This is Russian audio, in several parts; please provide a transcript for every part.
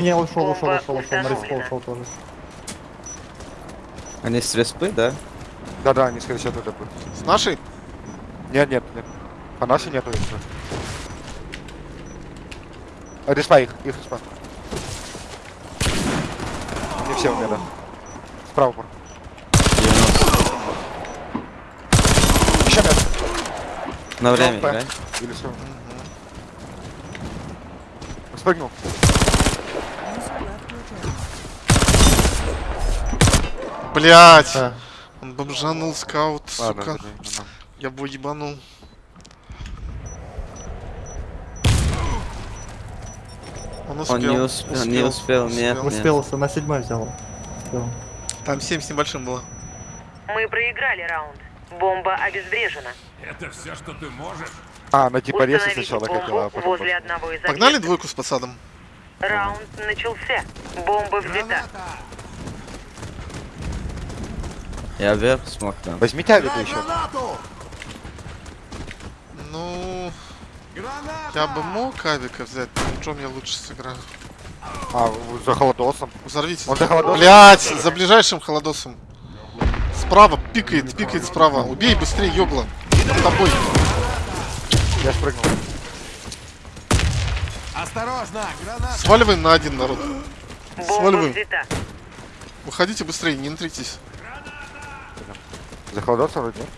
Не, ушел, ушел, ушел, ушел, на установлена. ушел тоже. Они с респы, да? Да-да, они скорее всего туда будут. С нашей? Нет, нет, нет. По нашей нету еще. А, Респа их, их респа. Не все у меня, да. Справа пор. 90. Еще нет. На время играй. Или все. Спрыгнул. Блять! Да. Он бомжанул скаут, Ладно, сука. ну, Я бы ебанул. Он успел. Он не успел, не успел, нет, нет. Успел, на седьмой взял. Успел. Там 7 с небольшим было. Мы проиграли раунд. Бомба обезврежена. Это все, что ты можешь? А, она типа Установите сначала хотела, а потом... возле одного из Погнали двойку с посадом. Раунд начался. Бомба взята. Я вверх смог там. Возьмите авику еще. Ну... Я бы мог авика взять, но чем я лучше сыграю? А, за холодосом. Взорвите. Он за холодосом? Блять, за ближайшим холодосом. Справа, пикает, пикает справа. Убей быстрее, ёгла. Под тобой. Я спрыгнул. Осторожно, граната! Сваливаем на один народ. Сваливаем. Выходите быстрее, не интритесь. За холодосом вроде? нет?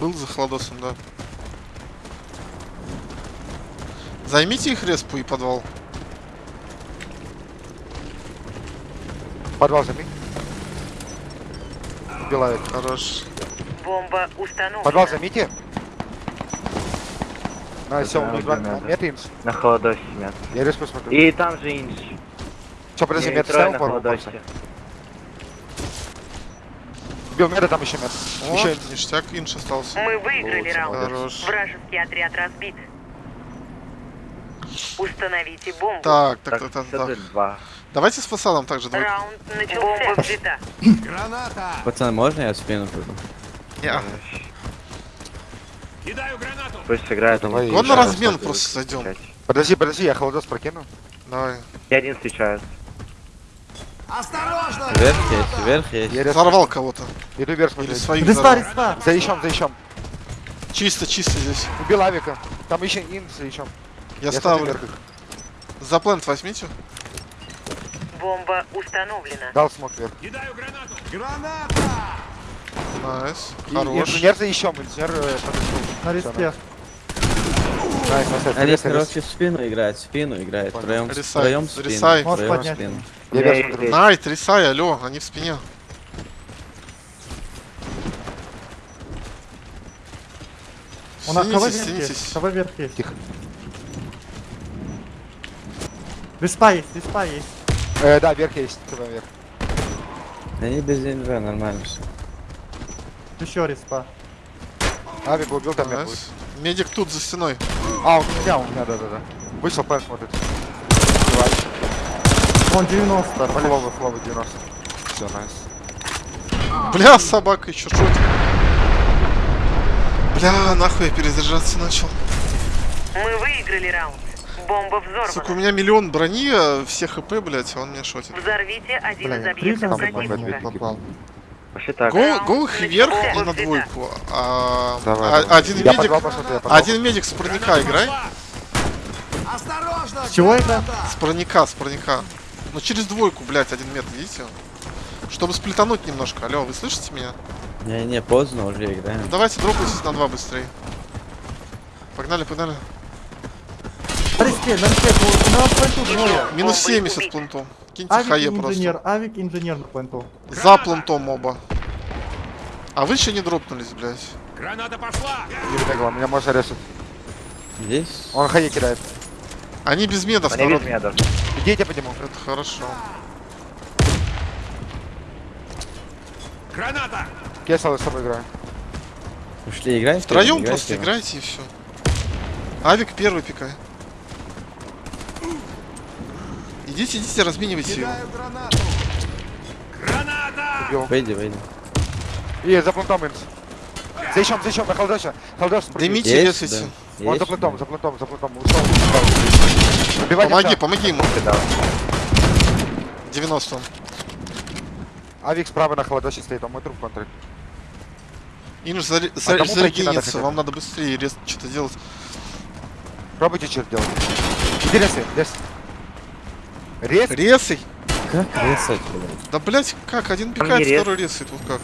Был за холодосом, да. Займите их респу и подвал. Подвал займи. Убила авик. Хорош. Бомба установлена. Подвал займите. На, все, надо. мет инс. На холодосе нет. Я респу смотрю. И там же инч. Че, подожди, И мет трое ставил на пару холодосе. Бил меда там еще мет. О, Еще ништяк, инш остался. Мы выиграли Лучше, раунд. Хорош. Вражеский отряд разбит. Установите бомбу. Так, так, Так, так, так, так. два. Давайте с фасадом также двойку. Раунд начался. Бомба взята. Граната! Пацаны, можно я в спину пойду? Не, Кидаю гранату! Пусть сыграет. Давай Вон на размен просто зайдем. встречать. Подожди, подожди, я холодос прокину. Давай. И один встречает. Осторожно! Вверх есть, вверх есть. Я рез... Взорвал кого-то. Иду вверх Или своих Респа, взорвал. респа! За ищем, за ищем. Чисто, чисто здесь. Убил авика. Там еще инс за ищем. Я смотрю ставлю. За плент возьмите. Бомба установлена. Дал смог вверх. Кидаю гранату! Граната! Найс. Хорош. Инженер за ищем, инженер э, подошел. На респе. Найс, рез. короче, в спину играют, в спину играют. Понял. Втроем, Рисай, втроем спину. рисай. Можешь поднять. спину. Я Я вверх их смотрю. Найт, рисай, алло, они в спине. У нас кого вверх есть? Кого вверх есть? Тихо. Респа есть, респа есть. Э, да, вверх есть. ТВ вверх. Они без НВ, нормально все. Еще респа. Авик убил, там. Nice. Медик тут за стеной. А, у меня, у меня, да-да-да. Вышел, план смотрит. Вон 90. Фловы, фловы 90. Все, найс. Бля, собака еще шутит. Бля, нахуй я перезаряжаться начал. Мы выиграли раунд. Бомба Сука, у взорвана. меня миллион брони, а все хп, блять, а он меня шотит. Взорвите один Бля, из объектов противника. Вообще так. Го, го их Раунд вверх и на двойку. А, Давай, а- давай. один Я медик, подвал. один медик с проника играй. Осторожно! С чего это? С проника, с проника. Ну через двойку, блять, один метр, видите? Чтобы сплетануть немножко. Алло, вы слышите меня? Не-не, поздно уже играем. Давайте дропайтесь на два быстрее. Погнали, погнали. На респе, на респе. На пленту двое. Минус Бомбы 70 убить. пленту. Киньте Авик хае инженер, просто. авик инженер на пленту. За плентом оба. А вы еще не дропнулись, блядь. Граната пошла! Не видно, меня можно резать. Здесь? Он хае кидает. Они без медов, Они народ. без медов. Идите по нему. Это хорошо. Граната! Я с тобой играю. Ушли играть? Втроем Играйте, просто играйте и все. Авик первый пикай. Идите, идите, разменивайте его. Гранату! Граната! Убил. Выйди, выйди. И за плентом инс. За ищем, за ищем, на холодосе. Холодос спрыгнет. Дымите, резайте. да. Он за плентом, за плентом, за плентом. Ушел. Убивайте Помоги, все. помоги ему. Дал. 90 он. Авик справа на холодоще стоит, он мой труп контроль. Инж, А за- зарегенится, хотя бы? вам надо быстрее рез- что-то делать. Пробуйте черт делать. Иди ресы, рез. Рез? Резай! Как резать, блядь? Да блять, как? Один пикает, рез. второй резает, вот как.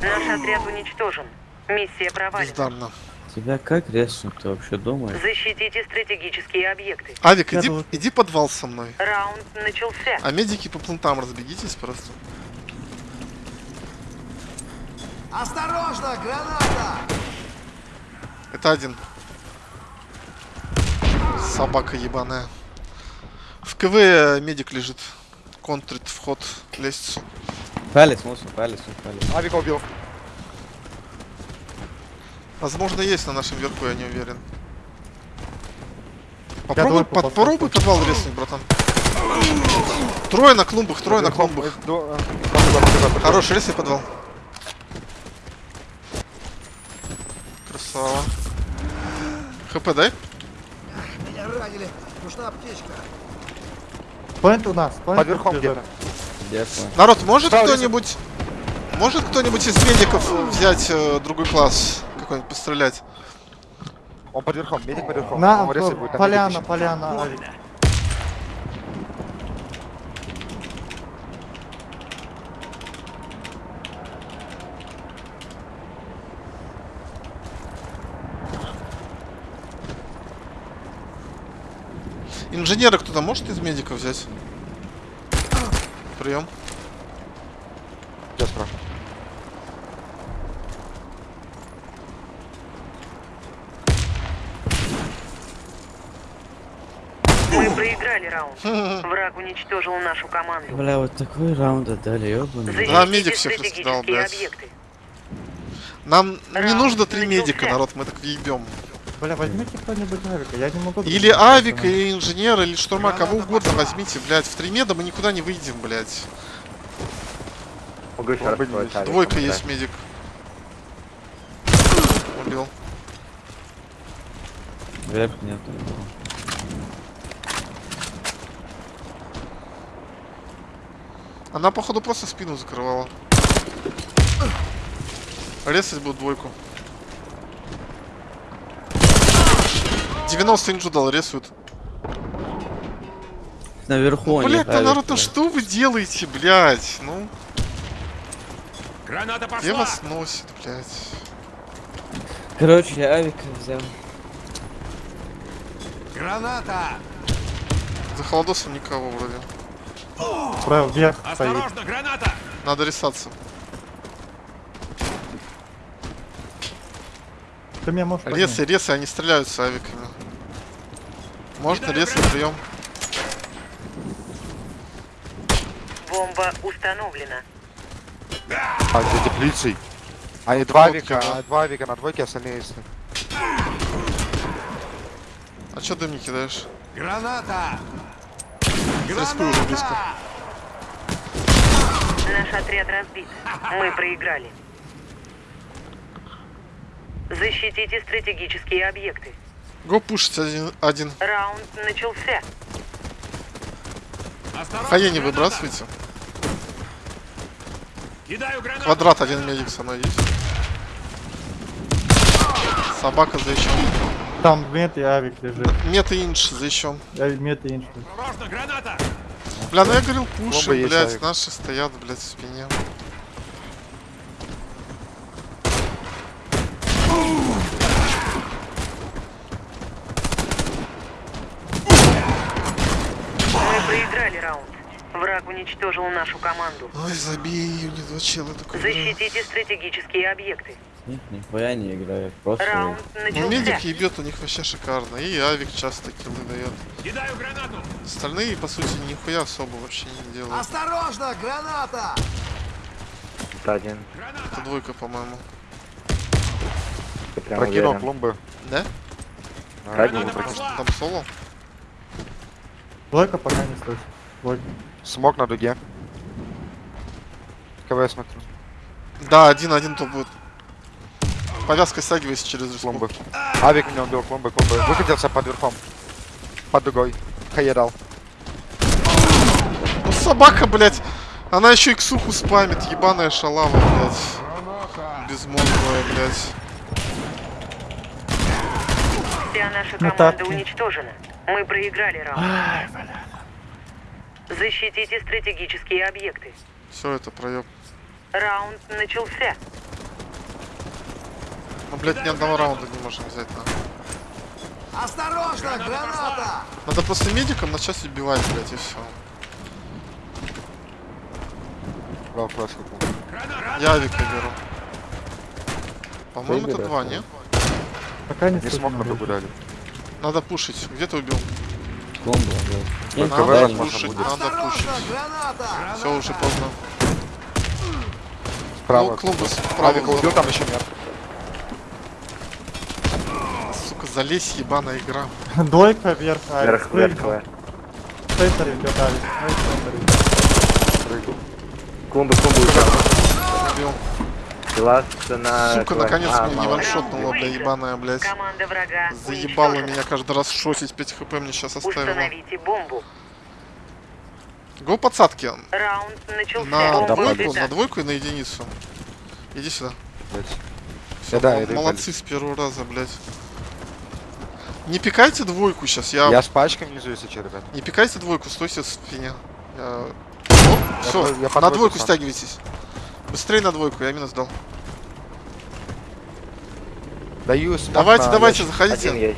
Наш отряд уничтожен. Миссия провалена. Бездарно. Тебя как резнуть, ты вообще думаешь? Защитите стратегические объекты. Авик, иди, иди подвал со мной. Раунд начался. А медики по плентам разбегитесь просто. Осторожно, граната! Это один. Собака ебаная. В КВ медик лежит. Контрит вход лестницу. Палец, мусор, палец, палец. Авика убил. Возможно, есть на нашем верху, я не уверен. Попробуй, двойку под- попробуй подвал резнуть, братан. Трое на клумбах, трое на клумбах. Хороший рез и подвал. Красава. ХП дай. Меня ранили. Нужна аптечка. Плент у нас. плент Под верхом где-то. Дякую. Народ, может кто-нибудь... Может кто-нибудь из медиков взять э, другой класс? Какой-нибудь пострелять? Он под верхом, медик под верхом. На, Он резать будет, там поляна, медик поляна, Авик. Инженера кто-то может из медиков взять? Прием. Я спрашиваю. Мы проиграли раунд. Враг уничтожил нашу команду. Бля, вот такой раунд отдали, ёбаный. Да, медик всех раскидал, блядь. объекты. Нам не нужно три медика, народ, мы так въебем. Бля, возьмите кто-нибудь Авика, я не могу... Или друг авик, друга или инженер, или штурма, кого угодно возьмите, блядь. В три меда мы никуда не выйдем, блядь. Могу Двойка есть медик. Убил. Вверх нет. Она, походу, просто спину закрывала. Резать будет двойку. 90 инжу дал, рисует. Наверху они. Блять, ну народ, ну блядь. что вы делаете, блядь? Ну, Граната где пошла! вас носит, блядь? Короче, я авика взял. Граната! За холодосом никого вроде. Справа вверх стоит. Осторожно, граната! Надо рисаться. Ты меня можешь поднять? Ресы, ресы, они стреляют с авиками. Можно ресы, прием. Бомба установлена. А, за теплицей. Они два Вот авика, туда. а, два авика на двойке, остальные если. А чё дым не кидаешь? Граната! СП уже близко. Наш отряд разбит. Мы проиграли. Защитите стратегические объекты. Го пушить один. один. Раунд начался. Осторожно, Хае не выбрасывайте. Кидаю гранату! Квадрат один медик со мной есть. Собака за еще. Там мет и Авик лежит. Мет и инш за еще. Я мет и инш. Осторожно, граната! Бля, ну я говорил, пуши, блядь, наши стоят, блядь, в спине. Мы проиграли раунд. Враг уничтожил нашу команду. Ой, забей, у них два чела такой. Защитите стратегические объекты. Них нихуя не играют. Просто... Раунд Ну, медик ебет у них вообще шикарно. И авик часто киллы дает. Кидаю гранату! Остальные, по сути, нихуя особо вообще не делают. Осторожно, граната! Это один. Это двойка, по-моему. Прокинул клумбы. Да? Да, один! Там соло? Двойка пока не слышит. Двойка. Смог на дуге. КВ смотрю. Да, один-один то будет. Повязка стягивайся через. Клумбы. Авик меня убил, клумбы, клумбы. Выкатился под верхом. Под дугой. Хае дал. Ну собака, блядь. Она еще и ксуху спамит, ебаная шалава, блядь. Безмозглая, блядь. Вся наша Ну, команда тапки. уничтожена. Мы проиграли раунд. Защитите стратегические объекты. Все это проеб. Раунд начался. Ну, блядь, ни одного раунда не можем взять, на. Осторожно, граната! Надо просто медикам начать убивать, блядь, и все. Дал флешку. Я авика беру. По-моему, это два, да. не? Пока не Не смог на дугу дали. Надо пушить. Где ты убил? Блядь. Только Надо пушить, будет. надо пушить. Осторожно, граната! Все, уже поздно. Справа. Ну, клумбы справа. Авика убил, там еще нет. Сука, залезь, ебаная игра. Двойка вверх, Авик. Вверх, вверх, вверх. Центр идет. Ай, центр идет. Клумбы убил. Пилас на... Сука, наконец А, меня не ваншотнула, бля, ебаная, блядь. Уничтожена. меня каждый раз шотить, 5 хп мне сейчас бомбу. Го подсадки. Раунд начался. На двойку, на двойку и на единицу. Иди сюда. Всё, Да, молодцы с первого раза, блядь. Не пикайте двойку сейчас, я... Я с пачкой внизу, если что, ребят. Не пикайте двойку, стойте в спине. Я... Все, я на двойку сам. стягивайтесь. Быстрее на двойку, я минус дал. Даю Давайте, давайте, ящик. заходите.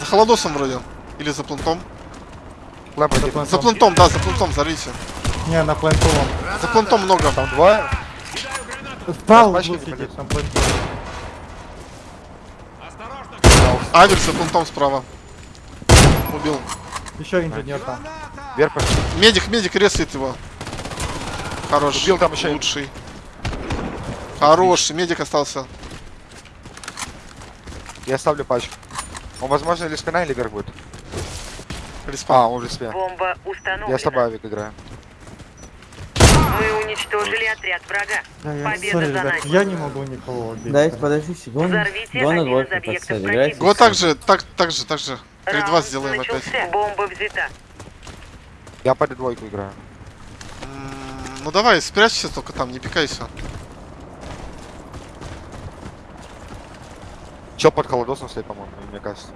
За холодосом вроде. Или за плентом. Лэп один. плентом. За плентом, да, за плентом, взорвите. Не, на плентовом. За плентом много. Там двое. Справа Пачки углу сидит, полез. там справа. Убил. Еще инженер там. Вверх пошли. Медик, медик ресает его. Хорош. Убил там еще. Лучший. Хороший, медик остался. Я ставлю пачку. Он, возможно, или спина, или вверх будет. Респаун. А, он уже спина. Бомба установлена. Я с тобой авик играю. Мы уничтожили отряд врага. Я, я, Победа сори, за ребят, нами. я не могу никого убить. Дайте, подождите, гон. Взорвите Гон на один из двойку объектов подсадь, противника. играйте. Го так же, так, так же, так же. Перед Раунд вас сделаем опять. начался. Бомба взята. Я под двойку играю. М, Ну давай, спрячься только там, не пикайся. Чел под холодосом стоит, по-моему, мне кажется.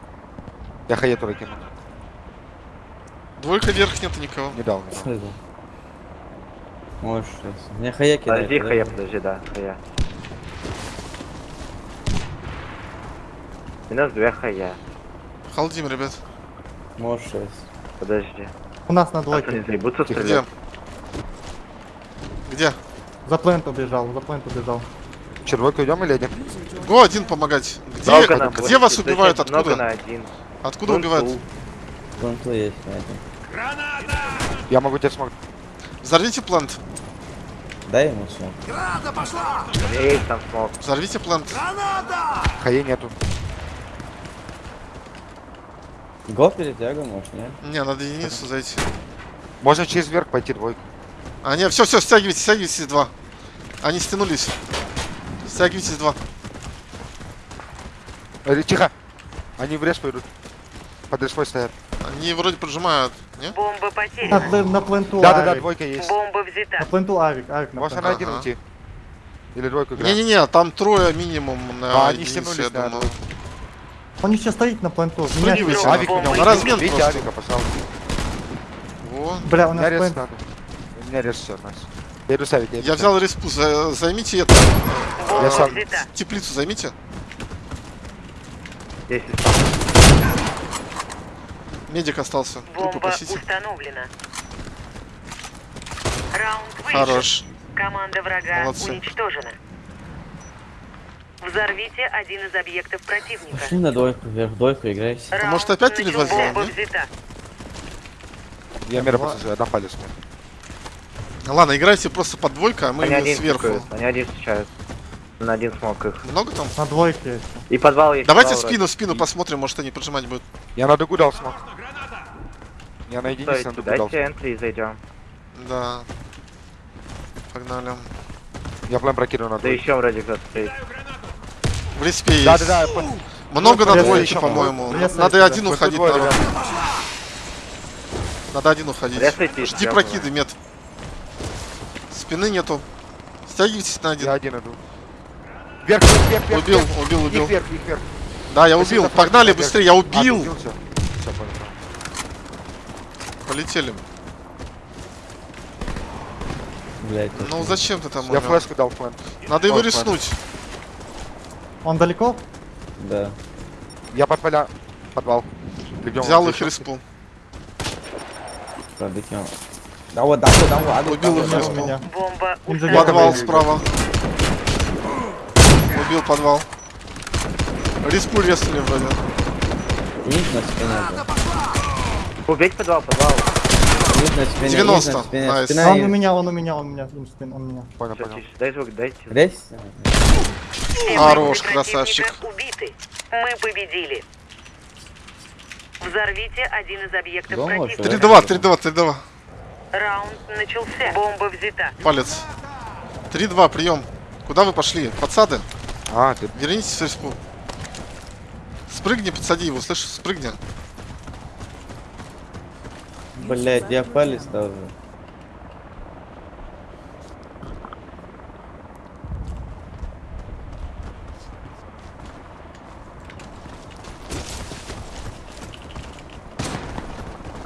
Я хае туда кину. Двойка вверх нет никого. Не дал, не дал. Можешь сейчас. Мне хая кидает. Подожди, хае, подожди. подожди, да, хае. Минус две хае. Халдим, ребят. Можешь сейчас. Подожди. У нас на двойке. будто Где? Где? За плент убежал, за плент убежал. Червойку идем или один? Го один помогать. Где, Много нам где будет. вас убивают? Много на Откуда? один. Откуда убивают? Вон то есть, на этом. граната! Я могу тебе смог. Взорвите плент. Дай ему смог. Граната пошла! Есть там смог. Взорвите плент. Граната! Хае нету. Го перетягу, может, нет? Не, надо единицу зайти. Можно через верх пойти двойку. А, не, все, все, стягивайтесь, стягивайтесь два. Они стянулись. Стягивайтесь два. Э, Тихо! Они в рез пойдут. Под респой стоят. Они вроде поджимают, не? Бомба На, потеряна. плен- на пленту Да-да-да, двойка есть. Бомба взята. На пленту авик, авик на Можно пленту. на один Ага. уйти. Или двойку играть. Не-не-не, там трое минимум на А, они стянулись, я да, думаю. да. Он еще стоит на пленту. Меня Спрыгивайте. сейчас- Авик меня На размен Бейте просто. авика, пожалуйста. Во. Бля, у нас меня плент. У меня рез все нас. Я иду ставить. Я ставить. взял респу, за- займите это. Бомба Я сам. взята. Теплицу займите. Есть. Медик остался. Бомба установлена. Раунд выигран. Хорош. Команда врага Молодцы. уничтожена. Взорвите один из объектов противника. Пошли на двойку, вверх двойку играйте. Раунд может, опять Бомба не? взята. Я мера посажу, я дам палец мне. Ладно, играйте просто под двойка, а мы Они один сверху. пикают, Они один встречают. На один смог их. Много там? На двойке. И подвал есть. Давайте подвал спину, в спину посмотрим, может они поджимать будут. Я на дугу дал смог. Я на единице на Стойте, дайте энтри и зайдем. Да. Погнали. Я прям прокину на Да еще вроде кто-то стоит. В респе есть. Да-да-да, по- Много на еще по-моему. Надо один да. уходить, народ. Надо один уходить. Жди прокиды, мед. Спины нету. Стягивайтесь на Я один. один иду. Вверх, вверх, вверх, вверх. Убил, убил, Их убил. вверх, их вверх. Да, я убил. Погнали быстрее, я убил. Всё, понял. Полетели. Блять, Ну зачем ты там? Я умер? флешку дал план. Надо его Ой, резнуть. Он далеко? Да. Я под поля... Подвал. Взял их респу. Да вот, да вот, да вот. аду, Убил да их да респу. Бомба. Подвал справа. Убил подвал. Респу резали вроде. Есть на спине. да. Убить подвал, подвал. Есть на спине. 90, есть на спине. найс. Спина Он у есть. меня, он у меня, он у меня. Им спин, он у меня. Понял, Всё, понял. тише, дай звук, дайте. Все Хорош, красавчик. Убиты. Мы победили. Взорвите один из объектов Дома противника. что ли? 3-2, 3-2, 3-2. Раунд начался. Бомба взята. Палец. 3-2, прием. Куда вы пошли? Подсады? А, ты... Вернитесь в респу. Спрыгни, подсади его, слышишь? Спрыгни. Блять, я палец тоже.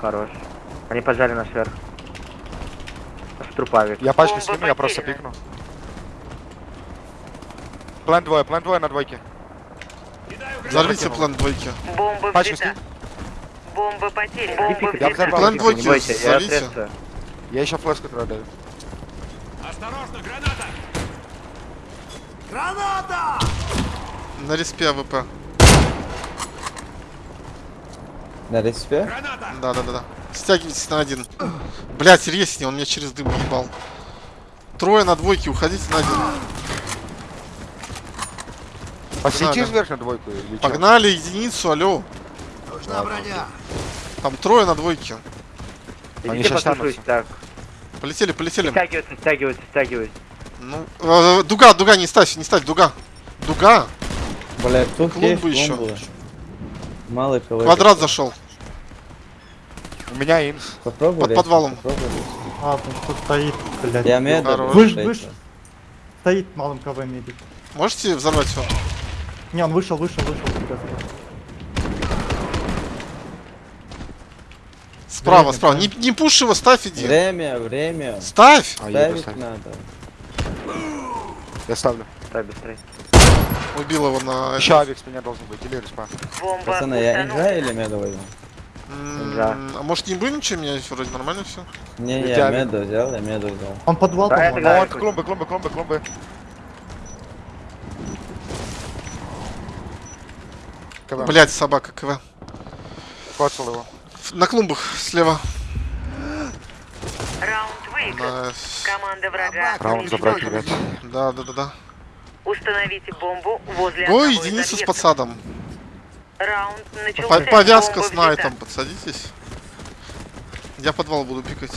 Хорош. Они поджали нас вверх. В трупавик. Я пачку скину, я просто пикну. План двое, план двое на двойке. Взорвите план двойки. Бомба Пачку. Бомба потеряна. Бомба Я взорвал. План Не бойся, я ответствую. Я еще флешку даю. Осторожно, граната! Граната! На респе АВП. На респе? Граната! Да, да, да, да. Стягивайтесь на один. Блять, резни, он меня через дым ебал. Трое на двойке, уходите на один. Посети Погнали. вверх на двойку или чё? Погнали единицу, алло. Нужна броня! Там трое на двойке. Они послушайте, так. Полетели, полетели. Стягиваются, стягиваются, стягиваются. Ну, э, дуга, дуга, не ставь, не ставь, дуга. Дуга. Блять, тут Клумбы есть еще. клумбы. Малый кого. Квадрат зашел. У меня инс. Попробуй. Под подвалом. попробуй. А, тут тут стоит, блядь. Я. Хорош. Выш, выш. Стоит малым КВ медик. Можете взорвать его? Не, он вышел, вышел, вышел. Справа, Время, справа. Не, не пушь его, ставь, иди. Время, время. Ставь! А, Ставить ставить. надо. Я ставлю. Дай быстрее. Убил его на... Еще авик с меня должен быть, или респа. Пацаны, я инжа или меда возьму? Да. А может не будем ничего менять? Вроде нормально все. Не, Я я меду взял, я меду взял. Он подвал, Да, по-моему. да. Ну, клумбы, клумбы, клумбы, клумбы. КВ. Блять, собака КВ. Коцал его. На клумбах слева. Раунд выигран. Команда врага Раунд забрать, ребят. Да, да, да, да. Установите бомбу возле Ой, единица с подсадом. Раунд начался. По- Повязка с найтом, подсадитесь. Я подвал буду пикать.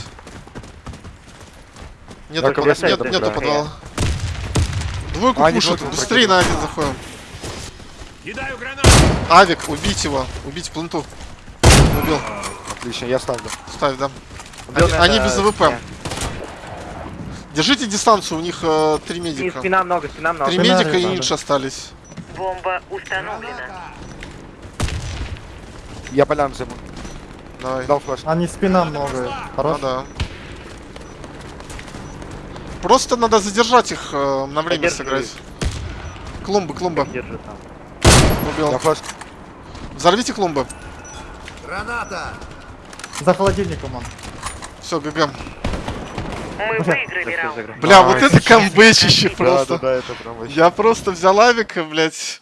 Нету, Так, под- нет- да, нету да. подвала. Двойку А, пушат, двойку быстрее на один заходим. Кидаю гранату! Авик, убить его, убить пленту. Убил, Отлично, я ставлю. ставь, да. Они, надо- они без АВП. Держите дистанцию, у них э, три И медика. спина много, спина много. Три Спина медика и инш остались. Бомба установлена. Я полян займу. Давай. Дал флеш. Они спина много. Ну Хорош. да. Просто надо задержать их э, на время Задерживай. сыграть. Клумбы, клумба. Держу там. Я Убил. Взорвите клумбы. Граната! За холодильником он. Все, ГГ. Мы выиграли раунд. Бля, вот это камбэчище просто. да, это прям вообще. Я просто взял авика, блядь.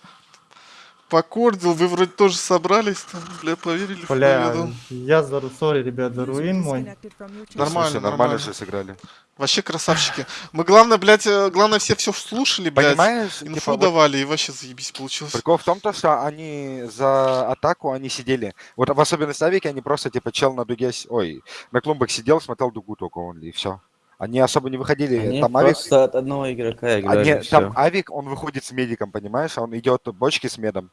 Покордил, вы вроде тоже собрались там, бля, поверили в Бля, победу. я за сори, ребят, за руин мой. Нормально, Слушай, нормально нормально. же сыграли. Вообще красавчики. Мы главное, блядь, э, главное все все слушали, блядь. Понимаешь, Инфу типа, вот давали, и вообще заебись получилось. Прикол в том, то, что они за атаку, они сидели. Вот в особенности авики, они просто, типа, чел на дуге, ой, на клумбах сидел, смотрел дугу только он, и все. Они особо не выходили. Они там авик, просто от одного игрока играли. они- там авик, он выходит с медиком, понимаешь? А он идет бочки с медом.